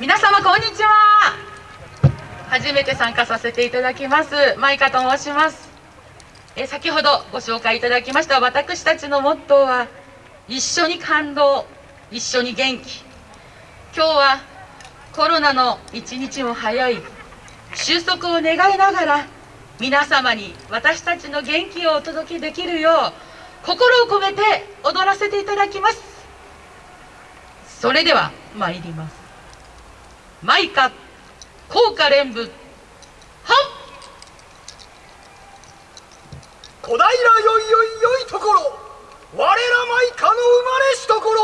皆様こんにちは。初めて参加させていただきますマイカと申します。え先ほどご紹介いただきました私たちのモットーは一緒に感動一緒に元気。今日はコロナの一日も早い。収束を願いながら皆様に私たちの元気をお届けできるよう心を込めて踊らせていただきます。それでは参ります。マイカ効果連舞。はっ。小平よいよいよいところ。我らマイカの生まれしところ。